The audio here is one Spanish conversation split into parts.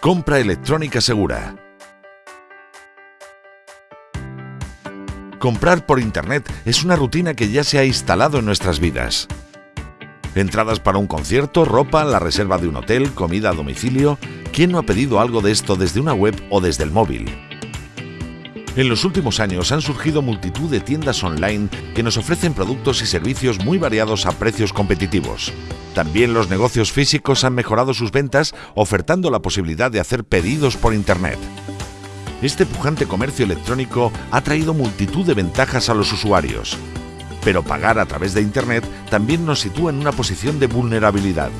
Compra electrónica segura. Comprar por Internet es una rutina que ya se ha instalado en nuestras vidas. Entradas para un concierto, ropa, la reserva de un hotel, comida a domicilio... ¿Quién no ha pedido algo de esto desde una web o desde el móvil? En los últimos años han surgido multitud de tiendas online que nos ofrecen productos y servicios muy variados a precios competitivos. También los negocios físicos han mejorado sus ventas ofertando la posibilidad de hacer pedidos por Internet. Este pujante comercio electrónico ha traído multitud de ventajas a los usuarios, pero pagar a través de Internet también nos sitúa en una posición de vulnerabilidad.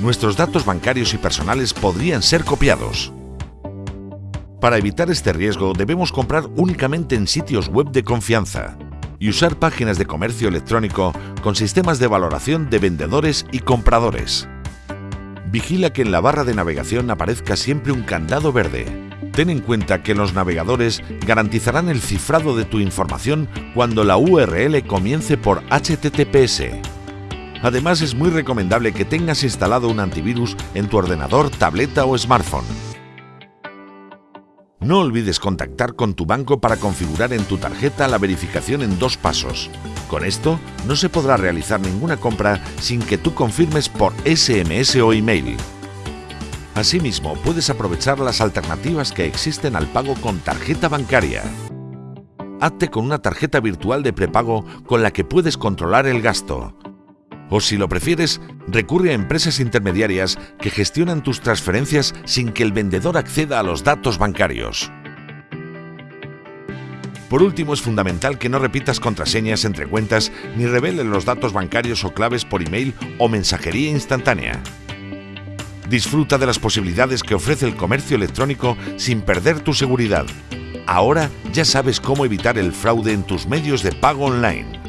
Nuestros datos bancarios y personales podrían ser copiados. Para evitar este riesgo debemos comprar únicamente en sitios web de confianza, y usar páginas de comercio electrónico con sistemas de valoración de vendedores y compradores. Vigila que en la barra de navegación aparezca siempre un candado verde. Ten en cuenta que los navegadores garantizarán el cifrado de tu información cuando la URL comience por HTTPS. Además es muy recomendable que tengas instalado un antivirus en tu ordenador, tableta o smartphone. No olvides contactar con tu banco para configurar en tu tarjeta la verificación en dos pasos. Con esto, no se podrá realizar ninguna compra sin que tú confirmes por SMS o email. Asimismo, puedes aprovechar las alternativas que existen al pago con tarjeta bancaria. Hazte con una tarjeta virtual de prepago con la que puedes controlar el gasto. O si lo prefieres, recurre a empresas intermediarias que gestionan tus transferencias sin que el vendedor acceda a los datos bancarios. Por último, es fundamental que no repitas contraseñas entre cuentas ni reveles los datos bancarios o claves por email o mensajería instantánea. Disfruta de las posibilidades que ofrece el comercio electrónico sin perder tu seguridad. Ahora ya sabes cómo evitar el fraude en tus medios de pago online.